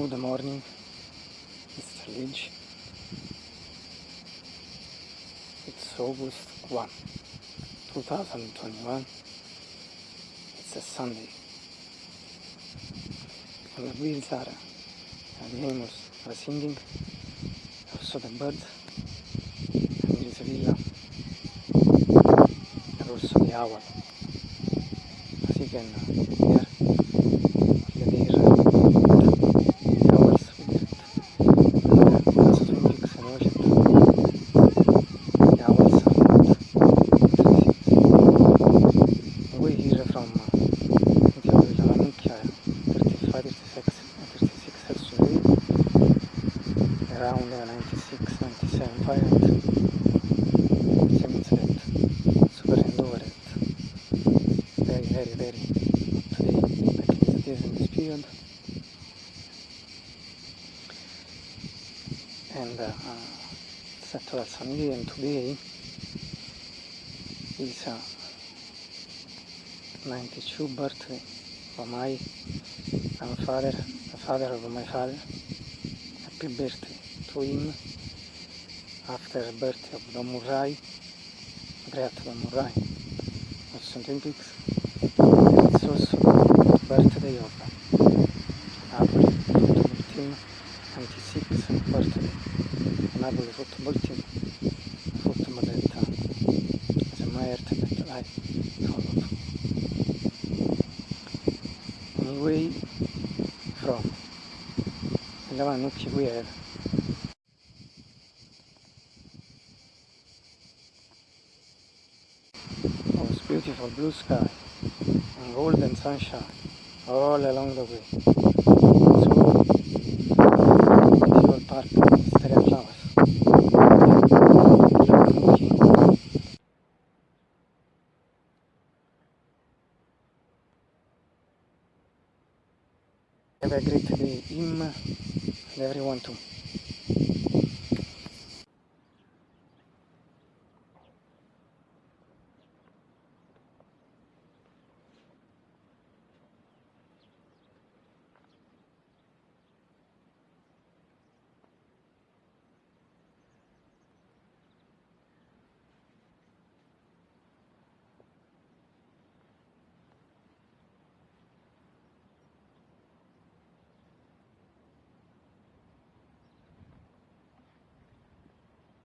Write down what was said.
Good morning, Mr. Lynch. It's August 1, 2021. It's a Sunday. And the wheels are, and the animals are singing, also the birds, and there is a villa, and also the owl. As you can hear, around 96, 97 Fahrenheit. Seems that super and over it. Very, very, very today, like it is in this period. And uh, actual Sunday and today is uh, 92 birthday of my grandfather, the father of my father. Happy birthday him after the birthday of Don Murray, great Don Murray of St. Olympics. It's also the birthday of Napoli football team, 96 birthday Napoli football team, football uh, is admired that I followed. Anyway, from Lavanucci we have beautiful blue sky and golden sunshine all along the way. So, beautiful park, wisteria flowers. Have a great day, him and everyone too.